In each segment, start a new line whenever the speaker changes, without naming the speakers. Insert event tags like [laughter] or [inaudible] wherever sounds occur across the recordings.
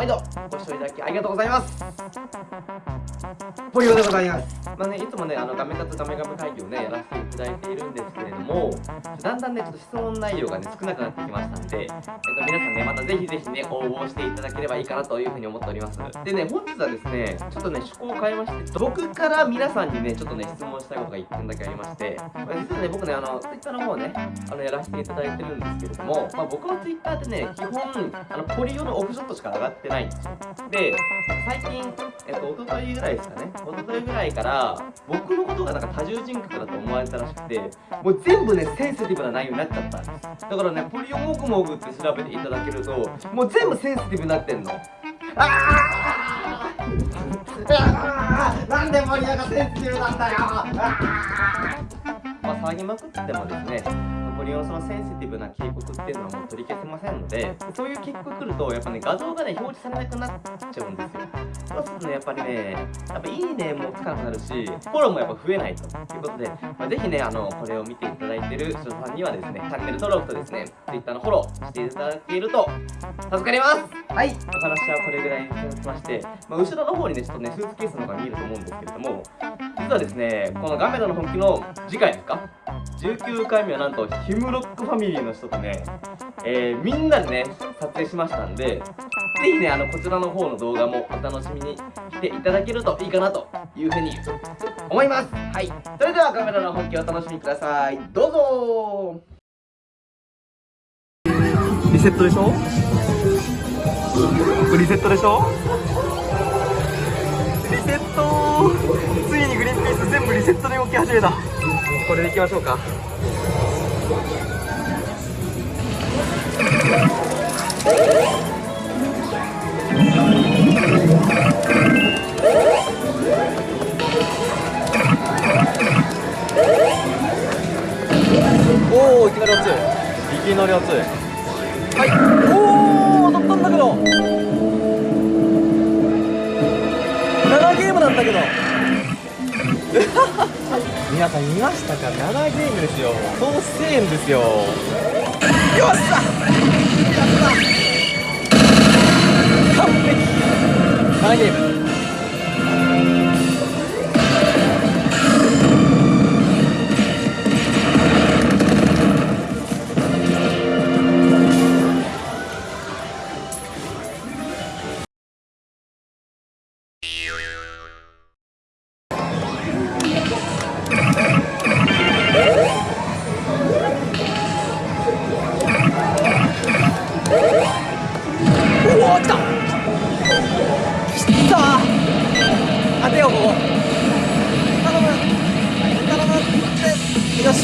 毎度ご視聴いただきありがとうございます。ポリオでございます。まあねいつもねあのガメ活ガメガメ会議をねやらせていただいているんですけれどもだんだんねちょっと質問内容がね少なくなってきましたんで、えっと、皆さんねまたぜひぜひね応募していただければいいかなというふうに思っております。でね本日はですねちょっとね趣向を変えまして僕から皆さんにねちょっとね質問したいことが1点だけありまして実はね僕ねあの Twitter の方ねあのやらせていただいてるんですけれども、まあ、僕の Twitter ってね基本あのポリオのオフショットしか上がってないんですよ。で最近えっと一昨日ぐらいですかね。一昨日ぐらいから僕のことがなんか多重人格だと思われたらしくてもう全部ねセンシティブな内容になっちゃったんですだからねポリオモグモグって調べていただけるともう全部センシティブになってんの。ああなんで森屋がセンシティブなんだよ。まあ騒ぎまくってもですねポリオンそのセンシティブな警告っていうのはもう取り消せませんのでそういう警告来るとやっぱね画像がね表示されなくなっちゃうんですよ。そうするとねやっぱりねやっぱいいねもつかなくなるしフォローもやっぱ増えないということで、まあ、ぜひねあのこれを見ていただいてる人さんにはですねチャンネル登録とですね Twitter のフォローしていただけると助かります。はい。お話はこれぐらいにしまして、まあ、後ろの方にねちょっとねスーツケースの方が見えると思うんですけれども実はですねこのガメラの本気の次回ですか19回目はなんとヒムロックファミリーの人とね、えー、みんなでね撮影しましたんでぜひねあのこちらの方の動画もお楽しみにしていただけるといいかなというふうに思います。はい。それではカメラの本気をお楽しみください。どうぞ。リセットでしょ？リセットでしょ？リセットついにグリーンピース全部リセットで動き始めた。これでいきましょうか。おおいきなり熱い。いきなり熱い。はい。おお当たったんだけど。なんだけど。[laughs] 皆さん見ましたか？7ゲームですよ。総1000円ですよ。よっしゃ！完璧。7ゲーム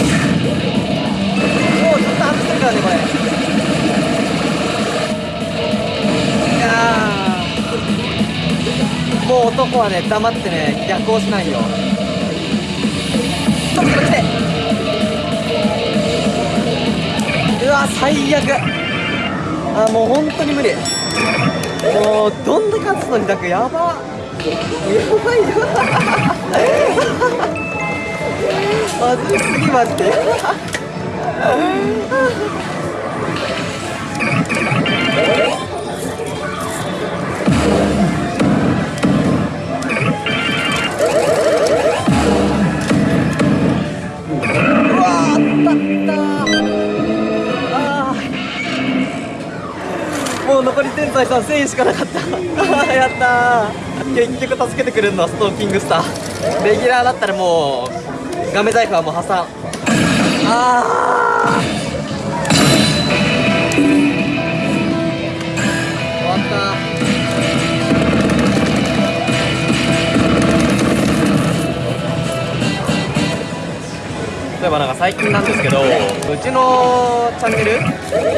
もうちょっと暑いからねこれ。いやもう男はね黙ってね逆行しないよ。来て来て。うわ最悪。あもう本当に無理。もうどんだけ勝つのにだけやば。やばいよ。まずすぎまって。さん1000円しかなかった。[laughs] やった結局助けてくれるのはストーキングスター。レギュラーだったらもうガメ財布はもう破産。ああ例えばなんか最近なんですけどうちのチャンネル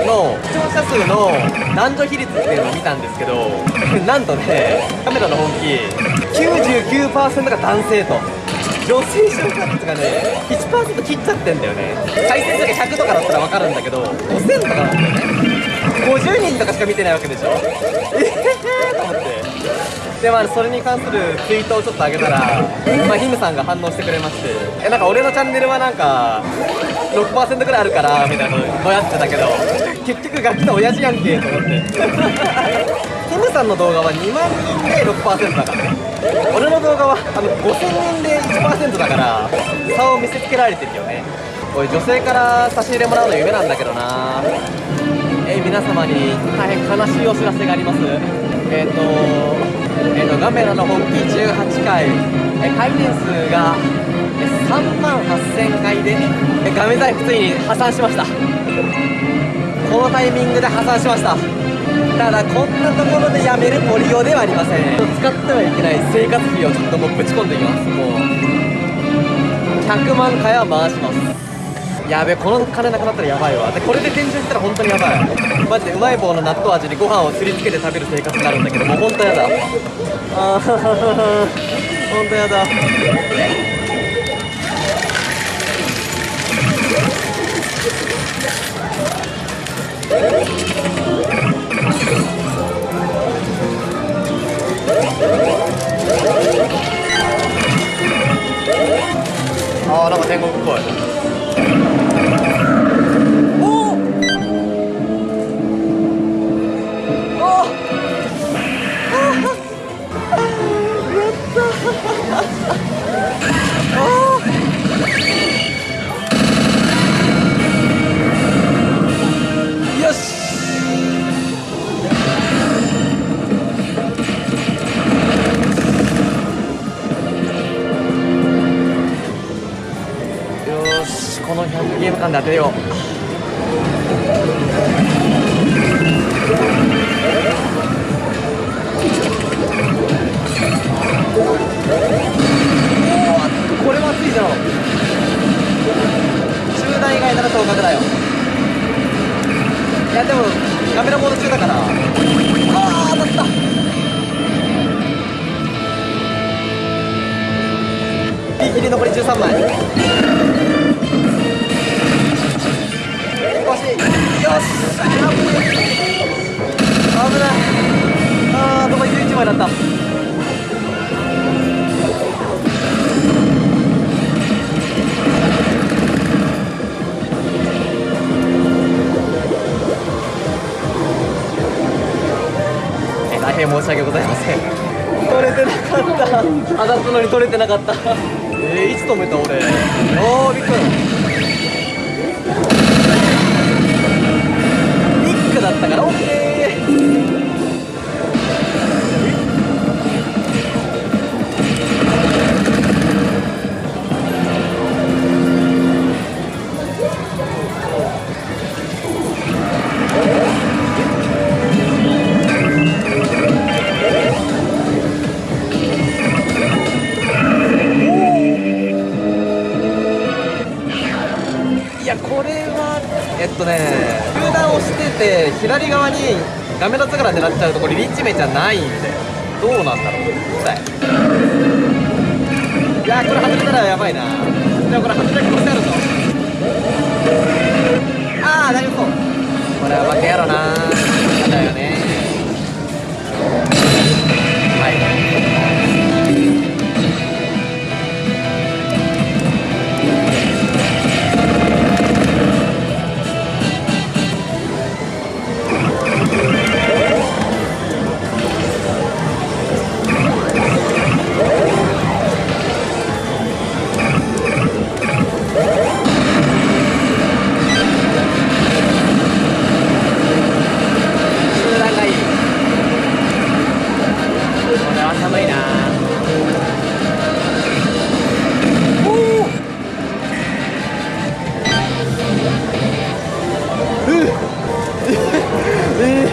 の視聴者数の男女比率っていうのを見たんですけど [laughs] なんとねカメラの本気99%が男性と。女性視聴者率がね1%切っちゃってんだよね。再生数が100とかだったら分かるんだけど5000とかなんだよね。50人とかしか見てないわけでしょ。ええー、と思って。でまあそれに関するツイートをちょっと上げたら、まあ、ヒムさんが反応してくれまして。えなんか俺のチャンネルはなんか6%ぐらいあるからみたいなのぼやってたけど結局ガキの親父やんけと思って。[laughs] ヒ M さんの動画は2万人で6%だから俺動画はあの5000人で1%だから差を見せつけられてるよね。おい女性から差し入れもらうの夢なんだけどな。え、皆様に大変悲しいお知らせがあります。えっ、ー、とえ、ー、とガメラの本気18回、え回転数が3万8000回でガメ財布ついに破産しました。このタイミングで破産しました。ただこんなところでやめるポリオではありません。使ってはいけない生活費をちょっともうぶち込んでいきます。もう100万回は回します。やべこの金なくなったらやばいわ。でこれで天井いったら本当にやばいマジでうまい棒の納豆味にご飯をすりつけて食べる生活になるんだけどもう本当やだ。ああ [laughs] 本当やだ。当てよう。これは熱いじゃん中段以外なら当確だよ。いやでもカメラモード中だから。ああ当たった。ギリギリ残り13枚。少しよし危ないあー残り11枚だったえ大変申し訳ございません取れてなかった当たったのに取れてなかったえー、いつ止めた俺おーびっくり Tagalog. ダメだつから狙っちゃうとこれリッチメじゃないんでどうなんだろうさいいやこれ外れたらやばいな。でもこれ外れる可能性あるぞ。ああ大丈夫そう。これは負けやろなだよね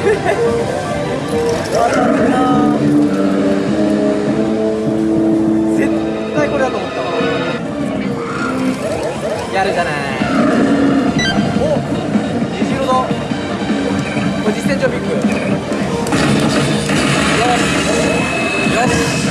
絶対これだと思ったわ。やるじゃない。お虹色だこれ実戦上ビッグ。よし。よし。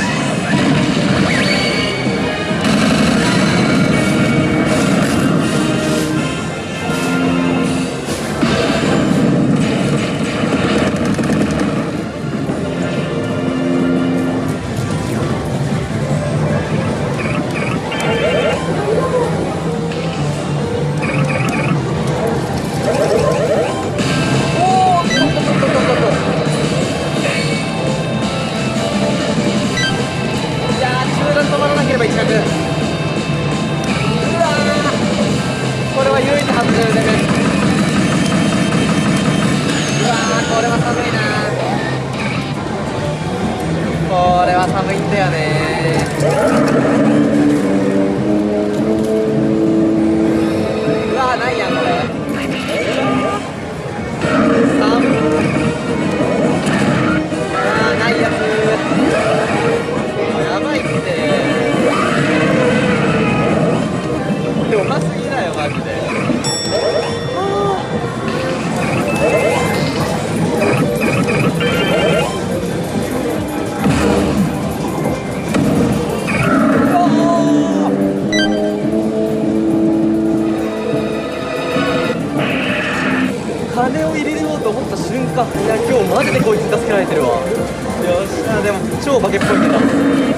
いや今日マジでこいつ助けられてるわ。よっしゃでも超化けっぽいけど。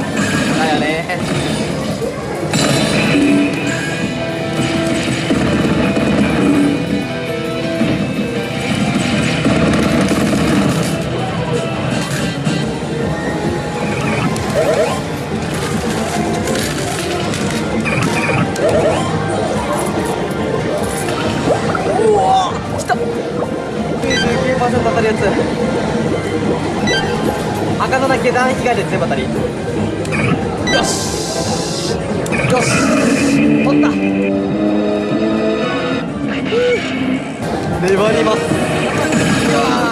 当たるやつ。赤のだけ段被害で全部当たり。よし。よし。取った。粘ります。うわ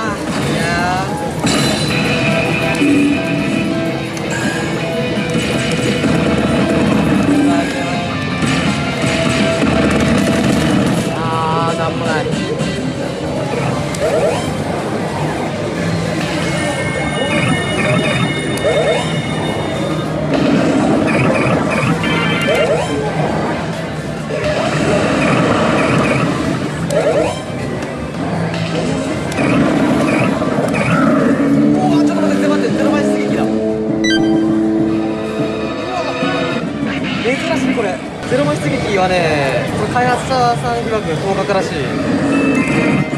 らしいこれゼロ倍出撃はねこれ開発者さん曰く合格らしい。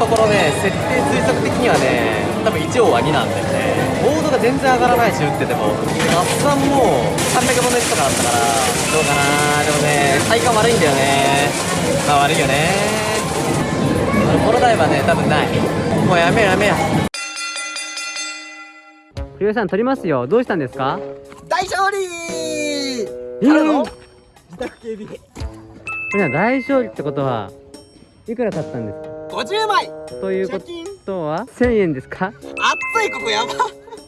ところね設定推測的にはね多分1王は2なんだよね。ボードが全然上がらないし打ってても。合算もう300分の1とかだったからどうかな。でもね体感悪いんだよね。まあ悪いよね。この台はね多分ない。もうやめよやめよ
ひろさん撮りますよ。どうしたんですか？
大勝利！
えー。
自宅警備。
これは大勝利ってことはいくら買ったんですか？
50枚。
というこ
金。
とは？1000円ですか？
暑いここやば。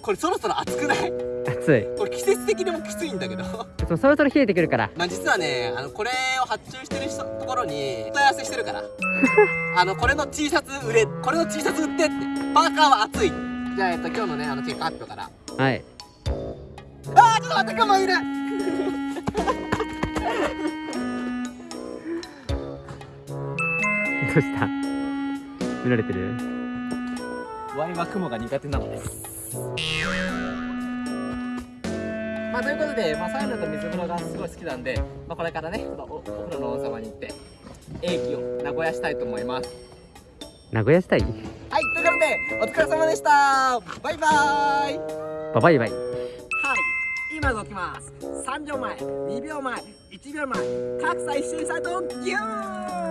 これそろそろ暑くない？
暑い。
これ季節的にもきついんだけど。
そうそろそろ冷えてくるから。
まあ実はねあのこれを発注してる人ところに問い合わせしてるから。[laughs] あのこれの T シャツ売れこれの T シャツ売ってって。パーカーは暑い。じゃあえっと今日のねあの結果発表から。
はい。
あーちょっと待って我慢いる。[laughs]
どうした？見られてる？
ワイは雲が苦手なのです。まあということで、まあ、サウナと水風呂がすごい好きなんで、まあ、これからね、まあ、おお風呂の王様に行って英気を名古屋したいと思います。
名古屋したい？
はいということでお疲れ様でした。バイバーイ。
ババイバイ。
はい、今動きます。3秒前、2秒前、1秒前、格差一瞬差とギューン